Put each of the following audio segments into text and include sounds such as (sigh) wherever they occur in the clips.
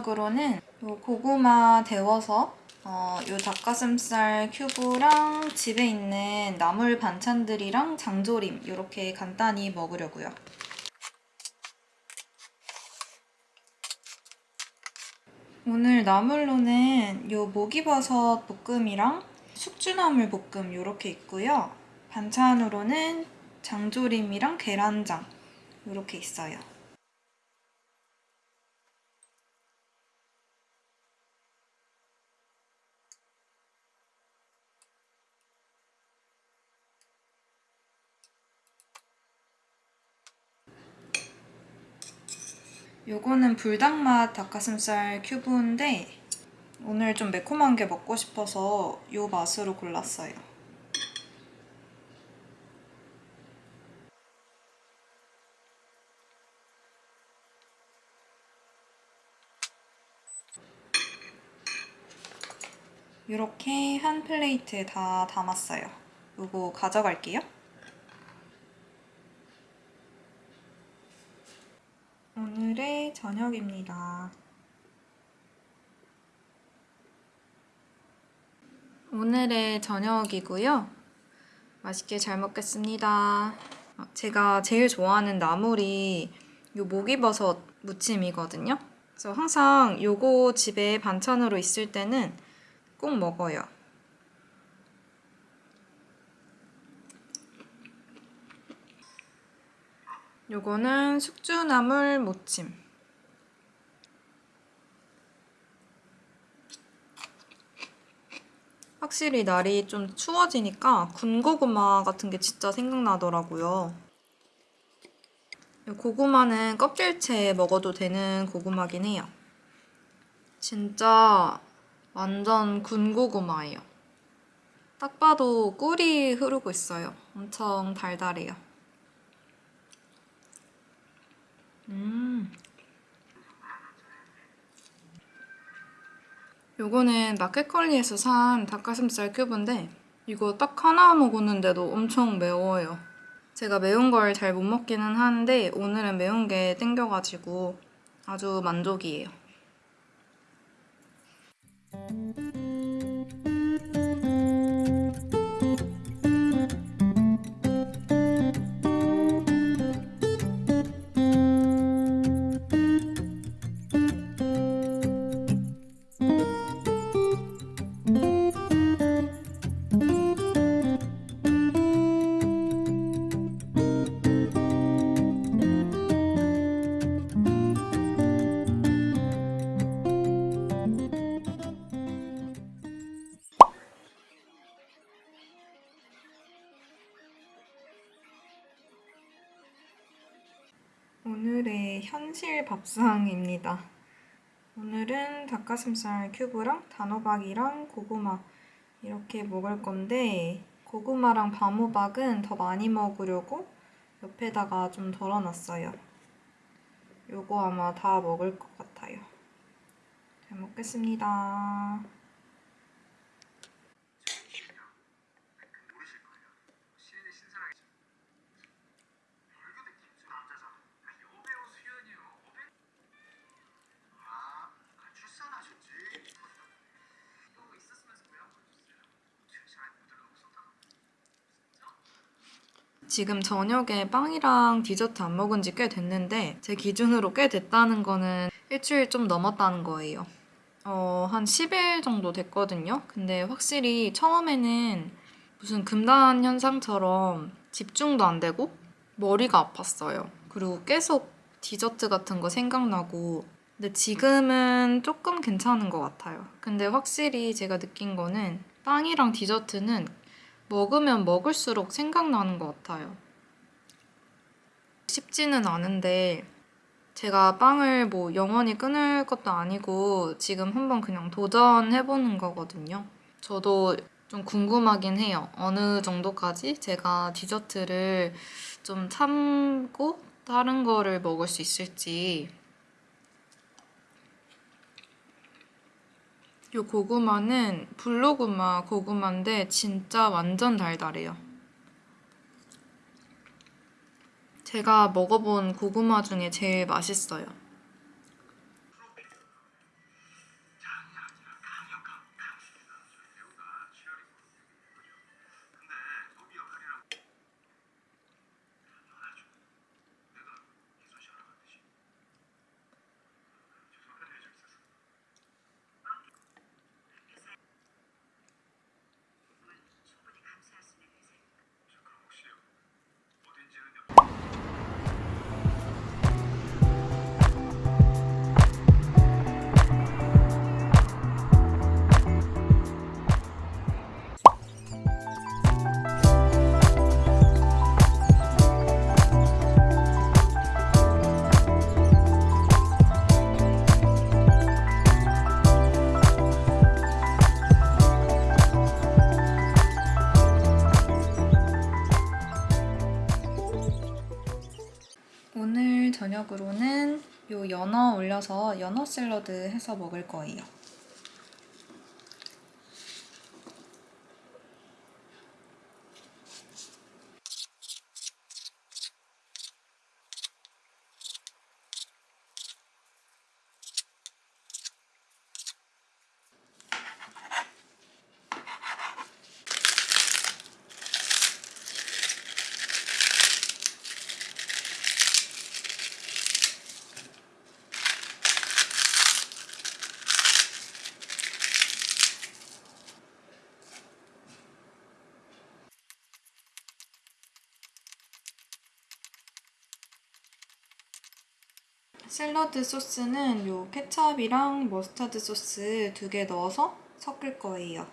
저녁으로는 요 고구마 데워서 어, 요 닭가슴살 큐브랑 집에 있는 나물 반찬들이랑 장조림 이렇게 간단히 먹으려고요. 오늘 나물로는 요 목이버섯 볶음이랑 숙주나물 볶음 이렇게 있고요. 반찬으로는 장조림이랑 계란장 이렇게 있어요. 요거는 불닭맛 닭가슴살 큐브인데 오늘 좀 매콤한 게 먹고 싶어서 요 맛으로 골랐어요. 이렇게 한 플레이트에 다 담았어요. 요거 가져갈게요. 오늘의 저녁입니다. 오늘의 저녁이고요. 맛있게 잘 먹겠습니다. 어, 제가 제일 좋아하는 나물이 요 목이버섯 무침이거든요. 그래서 항상 요거 집에 반찬으로 있을 때는 꼭 먹어요. 요거는 숙주나물 무침. 확실히 날이 좀 추워지니까 군고구마 같은 게 진짜 생각나더라고요. 이 고구마는 껍질채 먹어도 되는 고구마긴 해요. 진짜 완전 군고구마예요. 딱 봐도 꿀이 흐르고 있어요. 엄청 달달해요. 음. 요거는 마켓컬리에서 산 닭가슴살 큐브인데 이거 딱 하나 먹었는데도 엄청 매워요. 제가 매운 걸 잘 못 먹기는 하는데 오늘은 매운 게 땡겨가지고 아주 만족이에요. 오늘의 현실 밥상입니다. 오늘은 닭가슴살 큐브랑 단호박이랑 고구마 이렇게 먹을 건데 고구마랑 밤호박은 더 많이 먹으려고 옆에다가 좀 덜어놨어요. 요거 아마 다 먹을 것 같아요. 잘 먹겠습니다. 지금 저녁에 빵이랑 디저트 안 먹은 지 꽤 됐는데 제 기준으로 꽤 됐다는 거는 일주일 좀 넘었다는 거예요. 어, 한 10일 정도 됐거든요. 근데 확실히 처음에는 무슨 금단 현상처럼 집중도 안 되고 머리가 아팠어요. 그리고 계속 디저트 같은 거 생각나고 근데 지금은 조금 괜찮은 것 같아요. 근데 확실히 제가 느낀 거는 빵이랑 디저트는 먹으면 먹을수록 생각나는 것 같아요. 쉽지는 않은데 제가 빵을 뭐 영원히 끊을 것도 아니고 지금 한번 그냥 도전해보는 거거든요. 저도 좀 궁금하긴 해요. 어느 정도까지 제가 디저트를 좀 참고 다른 거를 먹을 수 있을지 이 고구마는 블루고마 고구마인데 진짜 완전 달달해요. 제가 먹어본 고구마 중에 제일 맛있어요. 연어 올려서 연어 샐러드 해서 먹을 거예요. 샐러드 소스는 요 케찹이랑 머스타드 소스 두 개 넣어서 섞을 거예요.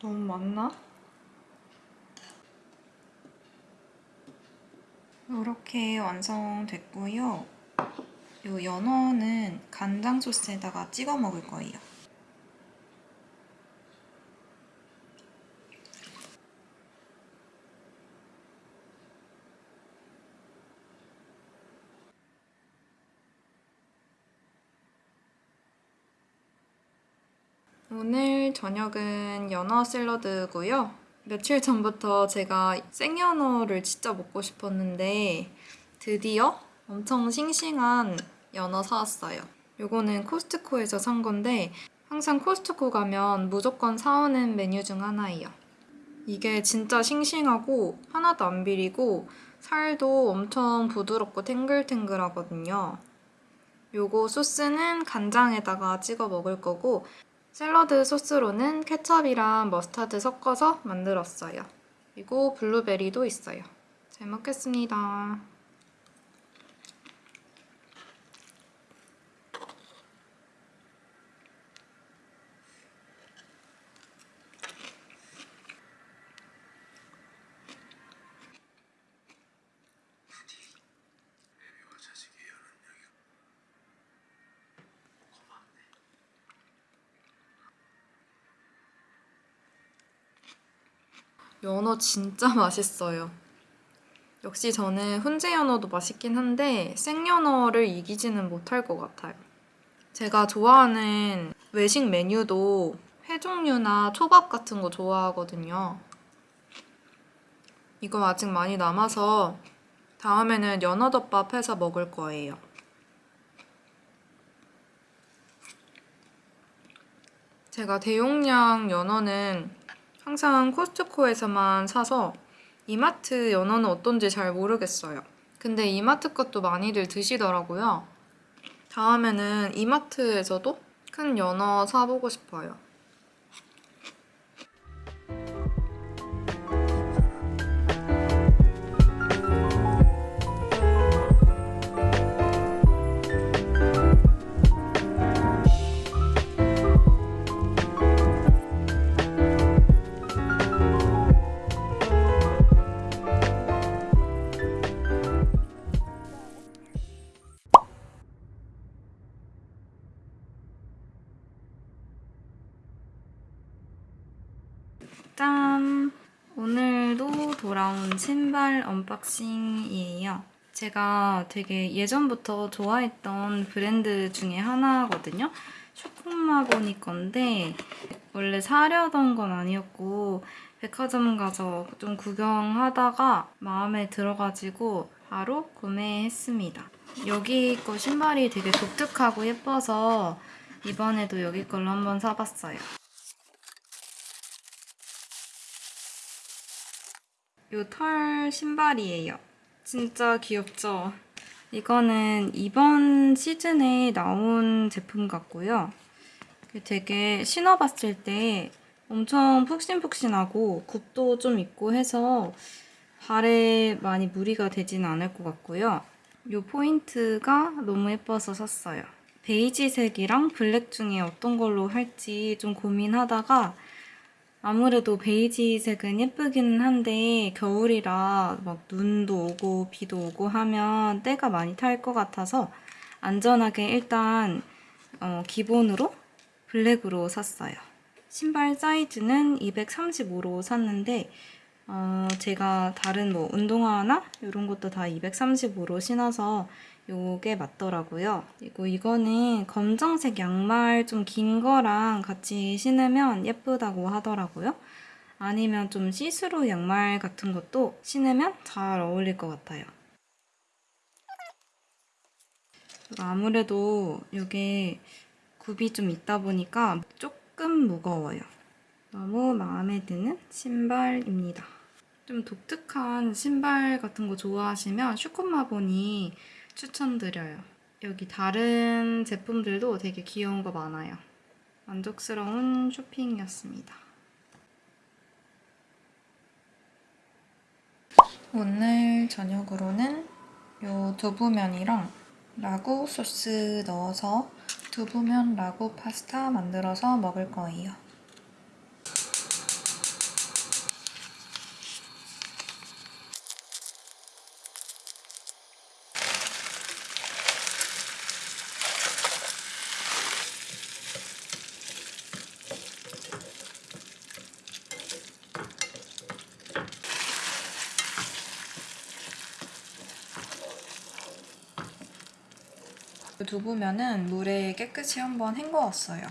너무 많나? 이렇게 완성됐고요. 요 연어는 간장 소스에다가 찍어 먹을 거예요. 오늘 저녁은 연어 샐러드고요. 며칠 전부터 제가 생연어를 진짜 먹고 싶었는데 드디어 엄청 싱싱한 연어 사왔어요. 요거는 코스트코에서 산 건데 항상 코스트코 가면 무조건 사오는 메뉴 중 하나예요. 이게 진짜 싱싱하고 하나도 안 비리고 살도 엄청 부드럽고 탱글탱글하거든요. 요거 소스는 간장에다가 찍어 먹을 거고 샐러드 소스로는 케첩이랑 머스타드 섞어서 만들었어요. 그리고 블루베리도 있어요. 잘 먹겠습니다. 연어 진짜 (laughs) 맛있어요. 역시 저는 훈제 연어도 맛있긴 한데 생연어를 이기지는 못할 것 같아요. 제가 좋아하는 외식 메뉴도 회 종류나 초밥 같은 거 좋아하거든요. 이거 아직 많이 남아서 다음에는 연어덮밥 해서 먹을 거예요. 제가 대용량 연어는 항상 코스트코에서만 사서 이마트 연어는 어떤지 잘 모르겠어요. 근데 이마트 것도 많이들 드시더라고요. 다음에는 이마트에서도 큰 연어 사보고 싶어요. 오늘도 돌아온 신발 unboxing이에요. 제가 되게 예전부터 좋아했던 브랜드 중에 하나거든요. 슈콤마보니 건데 원래 사려던 건 아니었고 백화점 가서 좀 구경하다가 마음에 들어가지고 바로 구매했습니다. 여기 거 신발이 되게 독특하고 예뻐서 이번에도 여기 걸로 한번 사봤어요. 요 털 신발이에요. 진짜 귀엽죠? 이거는 이번 시즌에 나온 제품 같고요. 되게 신어봤을 때 엄청 푹신푹신하고 굽도 좀 있고 해서 발에 많이 무리가 되지는 않을 것 같고요. 이 포인트가 너무 예뻐서 샀어요. 베이지색이랑 블랙 중에 어떤 걸로 할지 좀 고민하다가 아무래도 베이지색은 예쁘기는 한데 겨울이라 막 눈도 오고 비도 오고 하면 때가 많이 탈 것 같아서 안전하게 일단 어, 기본으로 블랙으로 샀어요. 신발 사이즈는 235로 샀는데 어, 제가 다른 뭐 운동화나 이런 것도 다 235로 신어서 요게 맞더라고요. 그리고 이거는 검정색 양말 좀 긴 거랑 같이 신으면 예쁘다고 하더라고요. 아니면 좀 시스루 양말 같은 것도 신으면 잘 어울릴 것 같아요. 아무래도 이게 굽이 좀 있다 보니까 조금 무거워요. 너무 마음에 드는 신발입니다. 좀 독특한 신발 같은 거 좋아하시면 슈콤마보니 추천드려요. 여기 다른 제품들도 되게 귀여운 거 많아요. 만족스러운 쇼핑이었습니다. 오늘 저녁으로는 요 두부면이랑 라구 소스 넣어서 두부면 라구 파스타 만들어서 먹을 거예요. 두부면은 물에 깨끗이 한번 헹궈왔어요.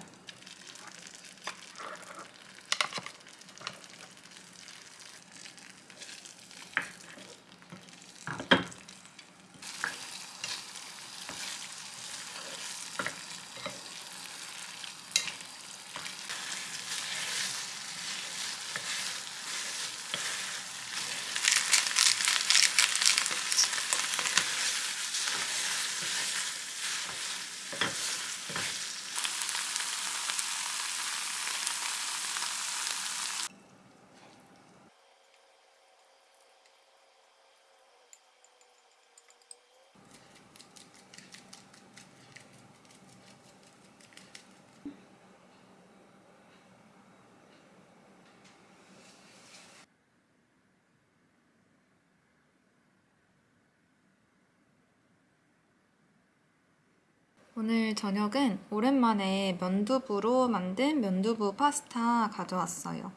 오늘 저녁은 오랜만에 면두부로 만든 면두부 파스타 가져왔어요.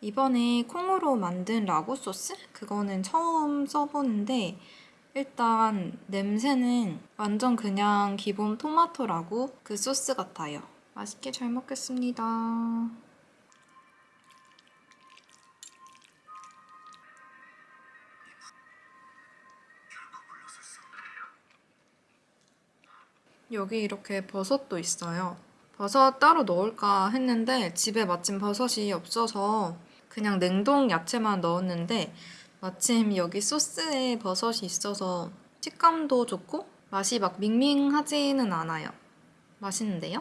이번에 콩으로 만든 라구 소스? 그거는 처음 써보는데 일단 냄새는 완전 그냥 기본 토마토 라구 그 소스 같아요. 맛있게 잘 먹겠습니다. 여기 이렇게 버섯도 있어요. 버섯 따로 넣을까 했는데 집에 마침 버섯이 없어서 그냥 냉동 야채만 넣었는데 마침 여기 소스에 버섯이 있어서 식감도 좋고 맛이 막 밍밍하지는 않아요. 맛있는데요?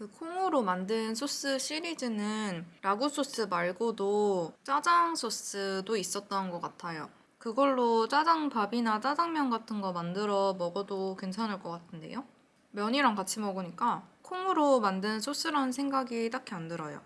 그 콩으로 만든 소스 시리즈는 라구 소스 말고도 짜장 소스도 있었던 것 같아요. 그걸로 짜장밥이나 짜장면 같은 거 만들어 먹어도 괜찮을 것 같은데요? 면이랑 같이 먹으니까 콩으로 만든 소스라는 생각이 딱히 안 들어요.